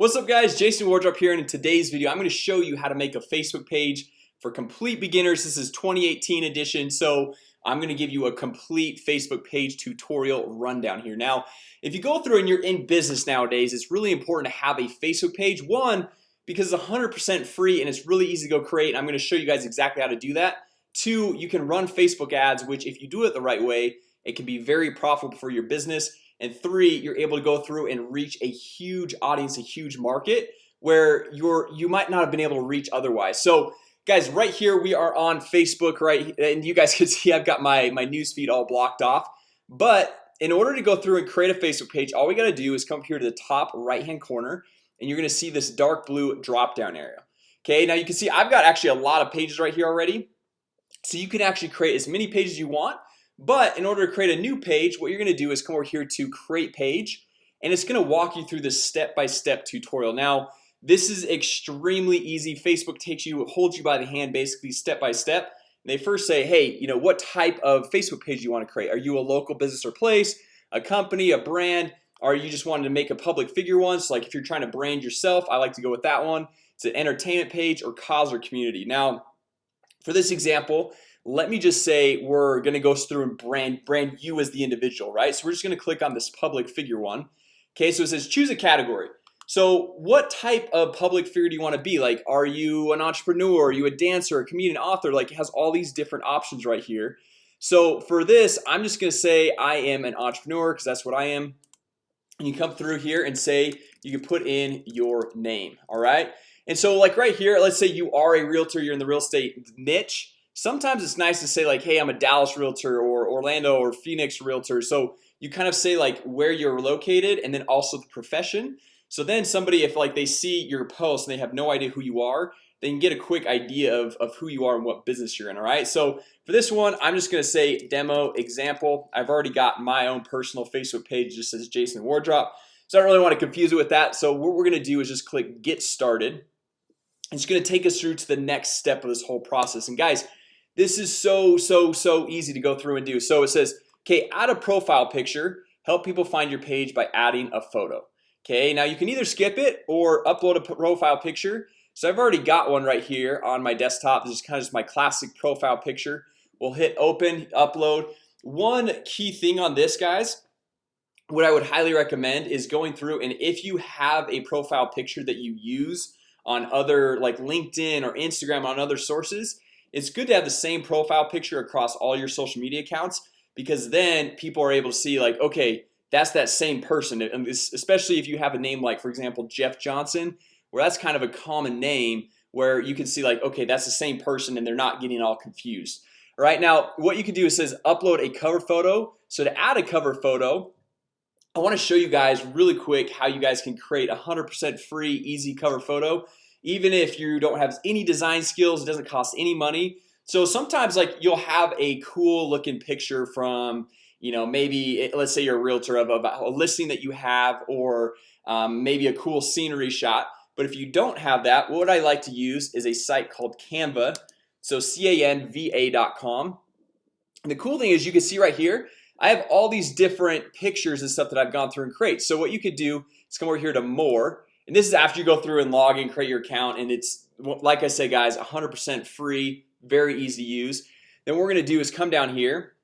What's up guys? Jason Wardrop here and in today's video I'm going to show you how to make a Facebook page for complete beginners. This is 2018 edition So I'm going to give you a complete Facebook page tutorial rundown here. Now if you go through and you're in business nowadays It's really important to have a Facebook page. One because it's 100% free and it's really easy to go create I'm going to show you guys exactly how to do that. Two you can run Facebook ads which if you do it the right way it can be very profitable for your business and three you're able to go through and reach a huge audience a huge market where you're you might not have been able to reach otherwise. So guys right here we are on Facebook right? And you guys can see I've got my my newsfeed all blocked off. But in order to go through and create a Facebook page all we got to do is come here to the top right hand corner and you're gonna see this dark blue drop down area. Okay, now you can see I've got actually a lot of pages right here already. So you can actually create as many pages you want but in order to create a new page what you're gonna do is come over here to create page and it's gonna walk you through this step-by-step -step tutorial. Now this is extremely easy. Facebook takes you holds you by the hand basically step-by-step. -step. they first say hey, you know what type of Facebook page you want to create? Are you a local business or place a company a brand? Are you just wanting to make a public figure one so like if you're trying to brand yourself I like to go with that one. It's an entertainment page or cause or community. Now for this example let me just say we're gonna go through and brand brand you as the individual right? So we're just gonna click on this public figure one. Okay, so it says choose a category. So what type of public figure do you want to be? Like are you an entrepreneur? Are you a dancer a comedian author? Like it has all these different options right here. So for this I'm just gonna say I am an entrepreneur because that's what I am. And you come through here and say you can put in your name All right, and so like right here Let's say you are a realtor you're in the real estate niche Sometimes it's nice to say like hey I'm a Dallas realtor or Orlando or Phoenix realtor. So you kind of say like where you're located and then also the profession. So then somebody if like they see your post and they have no idea who you are They can get a quick idea of, of who you are and what business you're in All right, so for this one I'm just gonna say demo example. I've already got my own personal Facebook page just says Jason Wardrop So I don't really want to confuse it with that. So what we're gonna do is just click get started. It's gonna take us through to the next step of this whole process. And guys this is so so so easy to go through and do. So it says okay add a profile picture. Help people find your page by adding a photo. Okay, now you can either skip it or upload a profile picture. So I've already got one right here on my desktop. This is kind of just my classic profile picture. We'll hit open upload. One key thing on this guys What I would highly recommend is going through and if you have a profile picture that you use on other like LinkedIn or Instagram on other sources it's good to have the same profile picture across all your social media accounts because then people are able to see like okay that's that same person. And especially if you have a name like for example Jeff Johnson where that's kind of a common name where you can see like okay that's the same person and they're not getting all confused. All right now what you can do is says upload a cover photo. So to add a cover photo I want to show you guys really quick how you guys can create a hundred percent free easy cover photo even if you don't have any design skills it doesn't cost any money. So sometimes like you'll have a cool looking picture from you know maybe let's say you're a realtor of a, a listing that you have or um, maybe a cool scenery shot. But if you don't have that what I like to use is a site called Canva. So canva.com and the cool thing is you can see right here I have all these different pictures and stuff that I've gone through and create. So what you could do is come over here to more and this is after you go through and log and create your account and it's like I say guys 100% free very easy to use. Then what we're gonna do is come down here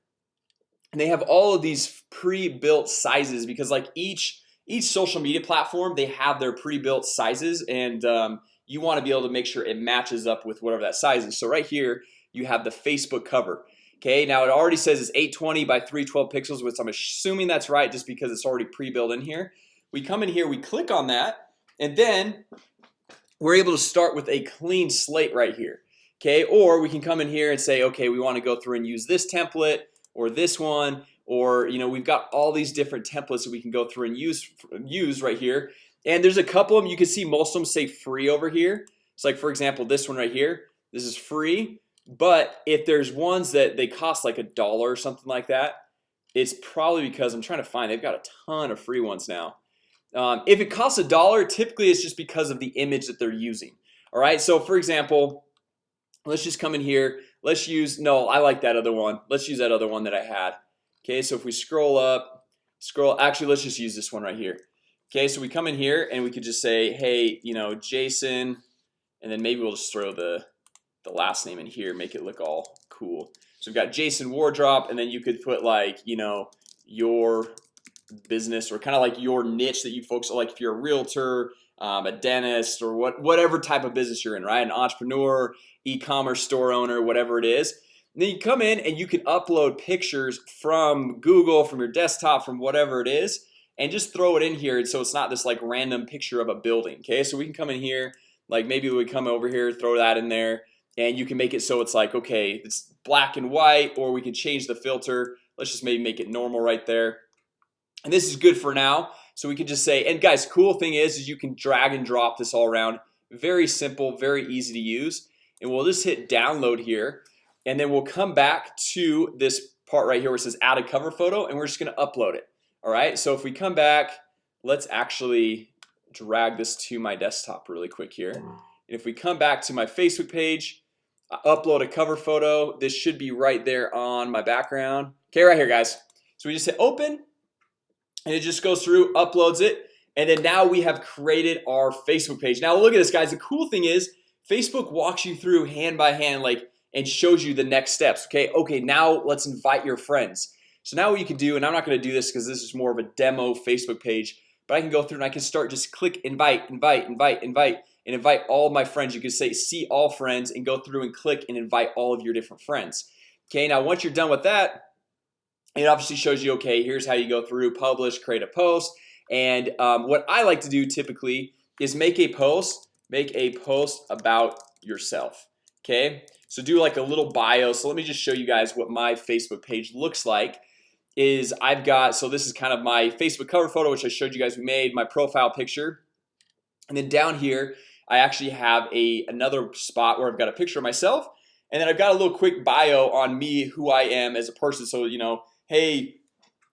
and they have all of these pre-built sizes because like each each social media platform they have their pre-built sizes and um, you want to be able to make sure it matches up with whatever that size is. So right here you have the Facebook cover Okay, now it already says it's 820 by 312 pixels which I'm assuming that's right just because it's already pre-built in here. We come in here we click on that and then we're able to start with a clean slate right here Okay, or we can come in here and say okay We want to go through and use this template or this one or you know We've got all these different templates that we can go through and use use right here. And there's a couple of them you can see most of them say free over here. It's like for example this one right here. This is free But if there's ones that they cost like a dollar or something like that It's probably because I'm trying to find they've got a ton of free ones now um, if it costs a dollar typically it's just because of the image that they're using. All right so for example let's just come in here. Let's use no I like that other one. Let's use that other one that I had. Okay so if we scroll up scroll actually let's just use this one right here. Okay, so we come in here and we could just say hey, you know Jason and then maybe we'll just throw the the last name in here make it look all cool. So we've got Jason Wardrop and then you could put like you know your business or kind of like your niche that you on like if you're a realtor um, a dentist or what whatever type of business you're in right? An entrepreneur e-commerce store owner whatever it is and then you come in and you can upload pictures from Google from your desktop from whatever it is and just throw it in here so it's not this like random picture of a building okay? So we can come in here like maybe we come over here throw that in there and you can make it so it's like okay it's black and white or we can change the filter. Let's just maybe make it normal right there and this is good for now. So we can just say and guys cool thing is is you can drag and drop this all around. Very simple very easy to use. And we'll just hit download here. And then we'll come back to this part right here where it says add a cover photo and we're just gonna upload it. All right? So if we come back let's actually drag this to my desktop really quick here. And if we come back to my Facebook page I upload a cover photo. This should be right there on my background. Okay right here guys. So we just hit open and it just goes through uploads it and then now we have created our Facebook page. Now look at this guys. The cool thing is Facebook walks you through hand by hand like and shows you the next steps okay? Okay now let's invite your friends. So now what you can do and I'm not going to do this because this is more of a demo Facebook page but I can go through and I can start just click invite invite invite invite and invite all my friends. You can say see all friends and go through and click and invite all of your different friends. Okay, now once you're done with that it obviously shows you okay Here's how you go through publish create a post. And um, what I like to do typically is make a post make a post about yourself Okay, so do like a little bio. So let me just show you guys what my Facebook page looks like. Is I've got so this is kind of my Facebook cover photo which I showed you guys we made my profile picture. And then down here I actually have a another spot where I've got a picture of myself. And then I've got a little quick bio on me who I am as a person. So you know hey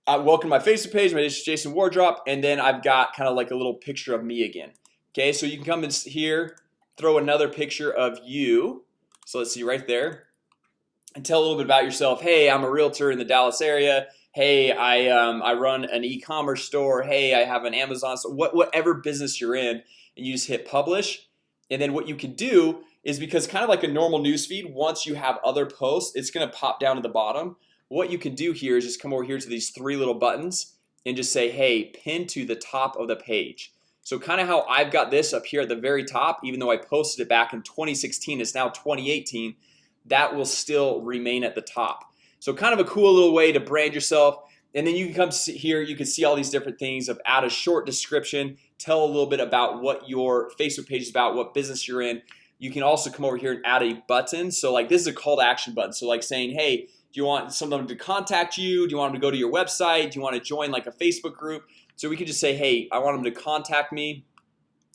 uh, welcome to my Facebook page. My name is Jason Wardrop and then I've got kind of like a little picture of me again. Okay, so you can come in here throw another picture of you. So let's see right there. And tell a little bit about yourself. Hey, I'm a realtor in the Dallas area. Hey I um, I run an e-commerce store. Hey, I have an Amazon so what whatever business you're in and you just hit publish. And then what you can do is because kind of like a normal newsfeed once you have other posts it's gonna pop down to the bottom what you can do here is just come over here to these three little buttons and just say hey pin to the top of the page. So kind of how I've got this up here at the very top even though I posted it back in 2016 it's now 2018 that will still remain at the top. So kind of a cool little way to brand yourself. And then you can come here you can see all these different things of add a short description tell a little bit about what your Facebook page is about what business you're in. You can also come over here and add a button. So like this is a call to action button. So like saying hey do you want some of them to contact you? Do you want them to go to your website? Do you want to join like a Facebook group? So we can just say hey I want them to contact me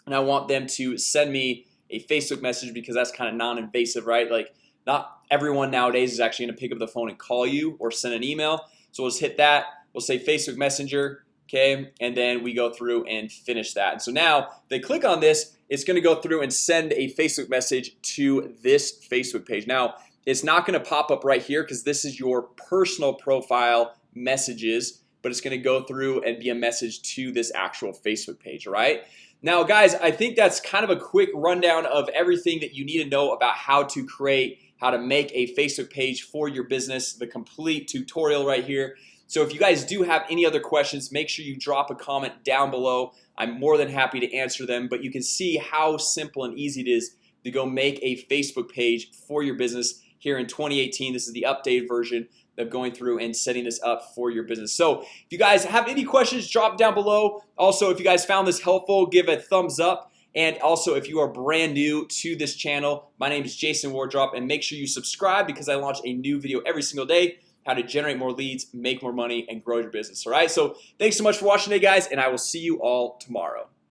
and I want them to send me a Facebook message because that's kind of non-invasive right? Like not everyone nowadays is actually gonna pick up the phone and call you or send an email. So let's hit that. We'll say Facebook Messenger Okay, and then we go through and finish that. And so now they click on this It's gonna go through and send a Facebook message to this Facebook page. Now It's not gonna pop up right here because this is your personal profile messages But it's gonna go through and be a message to this actual Facebook page, right? Now guys, I think that's kind of a quick rundown of everything that you need to know about how to create how to make a Facebook page for your business the complete tutorial right here. So if you guys do have any other questions make sure you drop a comment down below. I'm more than happy to answer them But you can see how simple and easy it is to go make a Facebook page for your business here in 2018 This is the updated version of going through and setting this up for your business. So if you guys have any questions drop down below. Also if you guys found this helpful give a thumbs up. And also if you are brand new to this channel My name is Jason Wardrop and make sure you subscribe because I launch a new video every single day how to generate more leads make more money and grow your business. All right, so thanks so much for watching today guys and I will see you all tomorrow